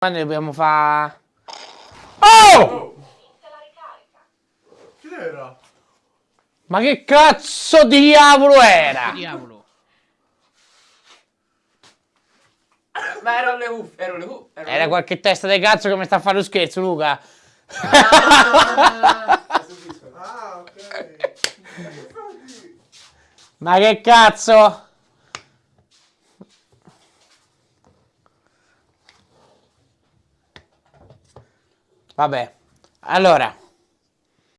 Ma ne dobbiamo fare... Oh! Chi era? Ma che cazzo di diavolo era? Diavolo. Ma erano le cuffie, erano le cuffie. Era le qualche testa di cazzo che mi sta a fare lo scherzo, Luca. Ah, ok. Ma che cazzo? Vabbè, allora,